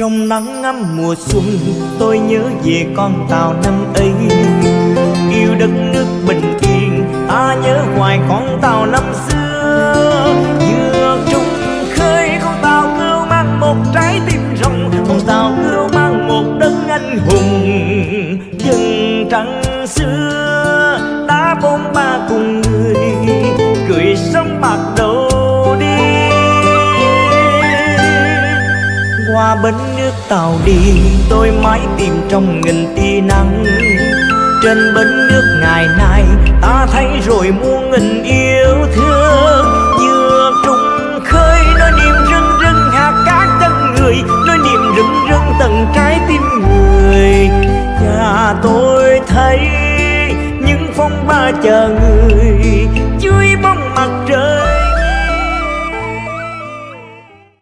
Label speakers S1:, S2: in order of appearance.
S1: Trong nắng ngắm mùa xuân, tôi nhớ về con tàu năm ấy. Yêu đất nước bình yên, ta nhớ hoài con tàu năm xưa. Vừa trung khơi con tàu cưu mang một trái tim rộng, Con tàu cưu mang một đất anh hùng. Dân trắng xưa đã bốn ba cùng qua bến nước tàu đi, tôi mãi tìm trong nghìn tia nắng. Trên bến nước ngày nay, ta thấy rồi muôn nghìn yêu thương. Vừa trùng khơi, nói niềm rưng rưng hạt cát chân người, nói niềm rưng rưng tận trái tim người. Và tôi thấy những phong ba chờ người